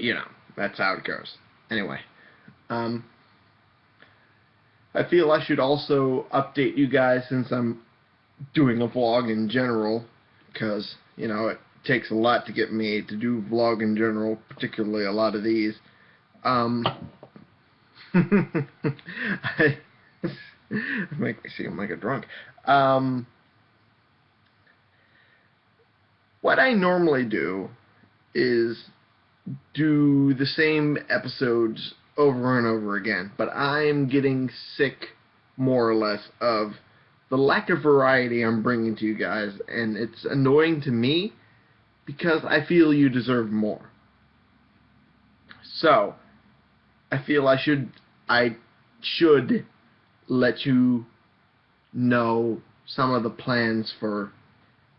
you know, that's how it goes. Anyway, um, I feel I should also update you guys since I'm doing a vlog in general, because, you know, it takes a lot to get me to do vlog in general, particularly a lot of these. Um, I make me seem like a drunk. Um, what I normally do is do the same episodes over and over again, but I'm getting sick, more or less, of the lack of variety I'm bringing to you guys, and it's annoying to me because I feel you deserve more. So, I feel I should I should let you know some of the plans for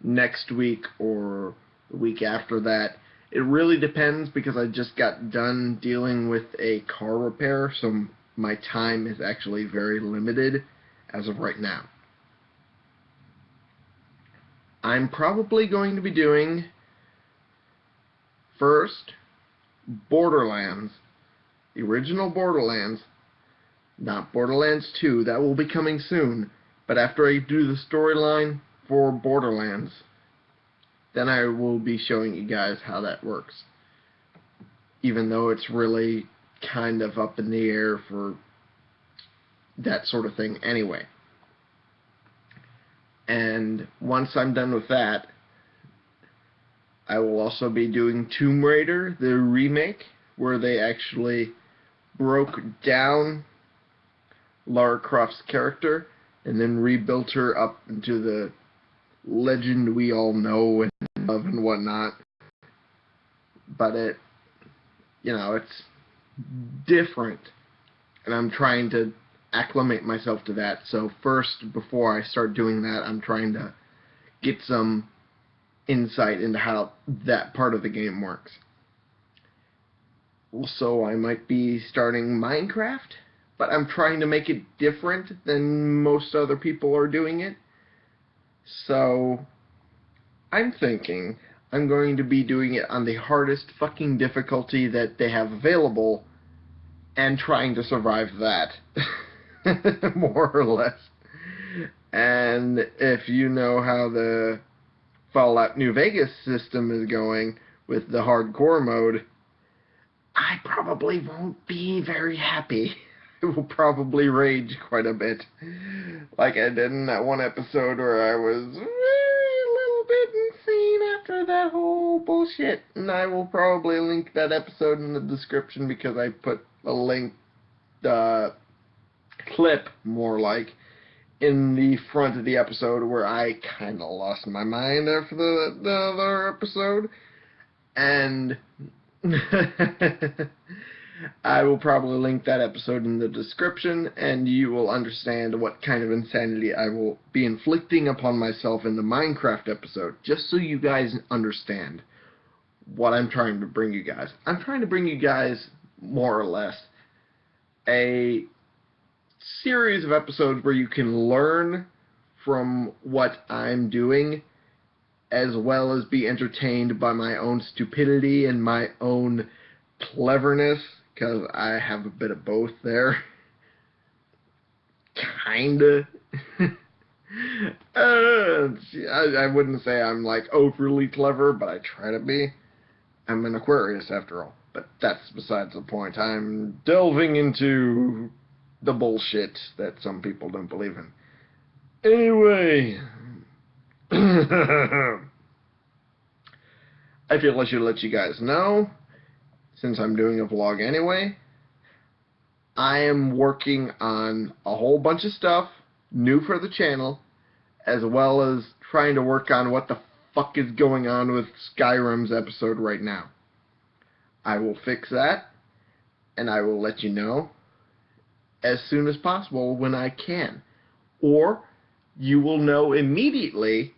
next week or the week after that. It really depends because I just got done dealing with a car repair, so my time is actually very limited as of right now. I'm probably going to be doing first Borderlands, the original Borderlands, not Borderlands 2, that will be coming soon, but after I do the storyline for Borderlands, then I will be showing you guys how that works. Even though it's really kind of up in the air for that sort of thing anyway. And once I'm done with that, I will also be doing Tomb Raider, the remake, where they actually broke down Lara Croft's character and then rebuilt her up into the legend we all know and love and whatnot. But it, you know, it's different. And I'm trying to acclimate myself to that. So first, before I start doing that, I'm trying to get some insight into how that part of the game works. Also, I might be starting Minecraft, but I'm trying to make it different than most other people are doing it. So, I'm thinking I'm going to be doing it on the hardest fucking difficulty that they have available and trying to survive that. More or less. And if you know how the Fallout New Vegas system is going with the hardcore mode, I probably won't be very happy. I will probably rage quite a bit. Like I did in that one episode where I was a little bit insane after that whole bullshit. And I will probably link that episode in the description because I put a link, uh, clip, more like, in the front of the episode where I kind of lost my mind after the, the other episode. And I will probably link that episode in the description, and you will understand what kind of insanity I will be inflicting upon myself in the Minecraft episode, just so you guys understand what I'm trying to bring you guys. I'm trying to bring you guys, more or less, a series of episodes where you can learn from what I'm doing as well as be entertained by my own stupidity and my own cleverness because I have a bit of both there. Kinda. uh, I, I wouldn't say I'm like overly clever, but I try to be. I'm an Aquarius after all. But that's besides the point. I'm delving into the bullshit that some people don't believe in. Anyway, I feel I should let you guys know, since I'm doing a vlog anyway, I am working on a whole bunch of stuff new for the channel, as well as trying to work on what the fuck is going on with Skyrim's episode right now. I will fix that, and I will let you know as soon as possible when I can. Or you will know immediately,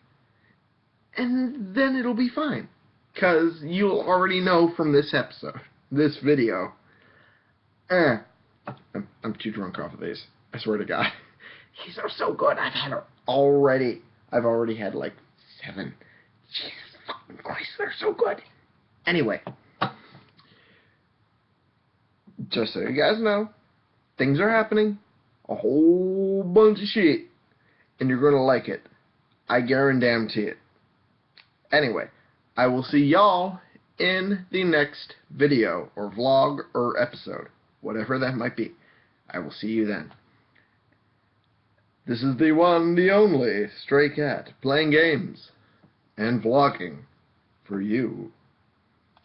and then it'll be fine. Because you'll already know from this episode, this video. Eh, I'm, I'm too drunk off of these. I swear to God. These are so good. I've had already, I've already had like seven. Jesus fucking Christ, they're so good. Anyway, just so you guys know, things are happening. A whole bunch of shit. And you're going to like it. I guarantee it. Anyway, I will see y'all in the next video or vlog or episode, whatever that might be. I will see you then. This is the one, the only Stray Cat playing games and vlogging for you.